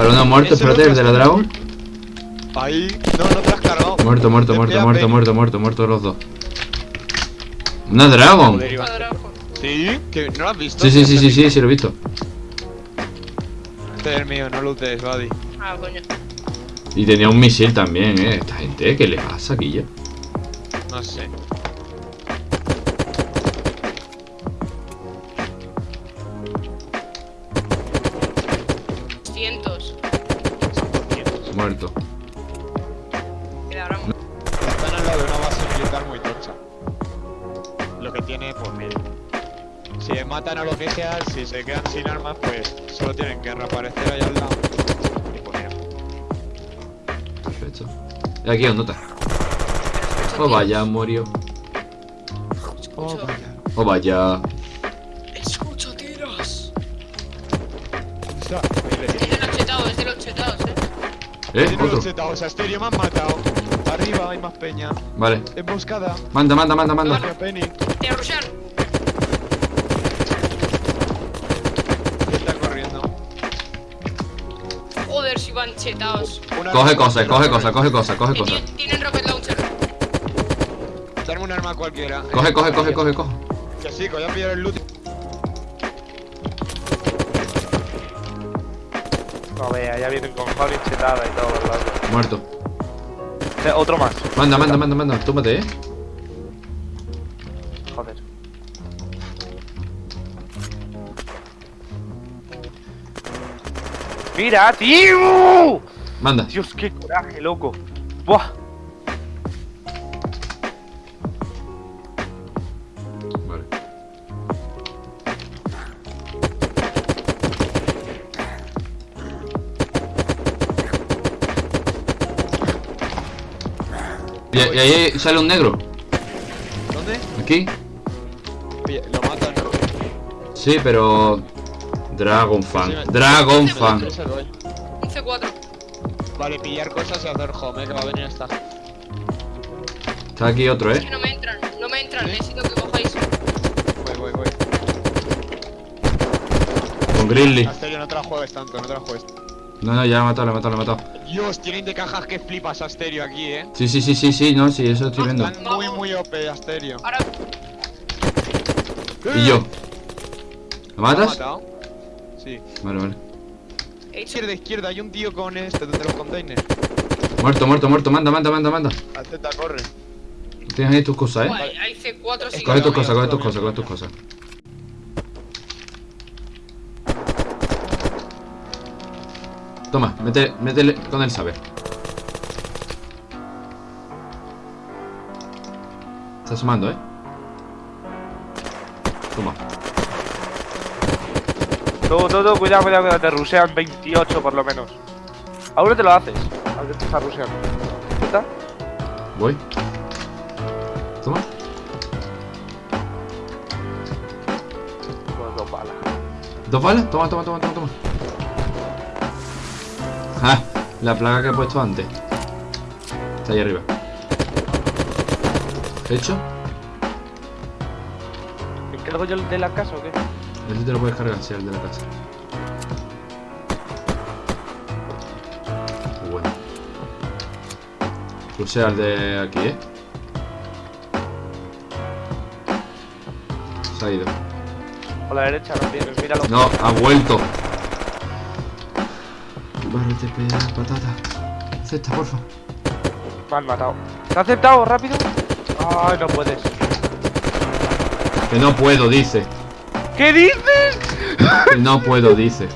Vale, uno muerto, Ese no espérate, el de la Dragon. Ahí. No, no te has cargado. Muerto, muerto, muerto, muerto, muerto, muerto, muerto los dos. Una Dragon. Joder. Sí, que no lo has visto. Sí, sí, sí, sí, sí, sí, lo he visto. Este es el mío, no lootes, buddy. Ah, coño. Y tenía un misil también, eh. Esta gente, ¿qué le pasa aquí ya? No sé. Cientos. Muerto. Mira, ahora. Están al lado de una base militar muy tocha. Lo que tiene, pues mira. Si matan a lo que sea, si se quedan sin armas, pues solo tienen que reaparecer ahí al lado. Y pues mira. Perfecto. Y aquí, ¿dónde está? Oh, vaya, murió. Escucho, Oh, vaya. escucho tiros. Está, ahí le Es de los chetados, eh. ¿Eh? Tiene Otro. los chetados, Asterio me han matado. Arriba hay más peña. Vale. Emboscada. Manda, manda, manda, manda. Hacia Penny. Te. Está corriendo. Joder, si van chetados. Una Coge cosas, coge cosas, coge cosas, coge cosas. tien- Tienen rocket launcher. Darme un arma cualquiera. Coge, coge, coge, coge, coge. Que sí, voy a pillar el loot. No vea, ya vienen con Javi chetada y todo, ¿verdad? Muerto. Eh, Otro más. Manda, manda, manda, manda. Tómate, eh. Joder. ¡Mira, tío! Manda. Dios, qué coraje, loco. Buah. Y, y ahí sale un negro. ¿Dónde? Aquí. Pilla- Lo matan. Sí, pero. Dragon Fan. Dragon Fan. Ese doy. Un C4. Vale, pillar cosas y hacer home, eh, que va a venir esta. Está aquí otro, Es eh. que no me entran, no me entran. ¿Sí? Necesito que cojáis. Voy, voy, voy. Con Grizzly. Asterio, no te la juegues tanto, no te la juegues. No, no, ya lo he matado, Dios, tienen de cajas que flipas Asterio aquí, eh. Sí, sí, sí, sí, sí, no, sí, eso estoy viendo. Están muy, muy OP Asterio. Ahora, Y yo. ¿Lo ¿Lo has matas? Sí. Vale, vale. Izquierda, izquierda, hay un tío con este, desde los containers. Muerto, muerto, muerto. Manda, manda, manda, manda. Al Z corre. Tienes ahí tus cosas, eh. Guay, hay C4 sí. Coge tus cosas, coge tus cosas, coge tus cosas. Toma, mete, métele con el saber. Está asomando, eh. Toma. Todo, todo, cuidado, cuidado, cuidado. Te rusean 28 por lo menos. Ahora te lo haces. Ahora te está ruseando. ¿Está? Voy. Toma. Pues dos balas. ¿Dos balas? Toma, toma, toma, toma, toma. Ah, la plaga que he puesto antes. Está ahí arriba. ¿Hecho? ¿Me encargo yo el de la casa o qué? Ese te lo puedes cargar, sí, el de la casa. Bueno. Pulse al de aquí, ¿eh? Se ha ido. Por la derecha no míralo. No, ha vuelto. Barrete, peda, patata. Acepta, porfa. Me han matado. ¿Te ha aceptado? ¿Rápido? Ay, no puedes. Que no puedo, dice. ¿Qué dices? Que no puedo, dice.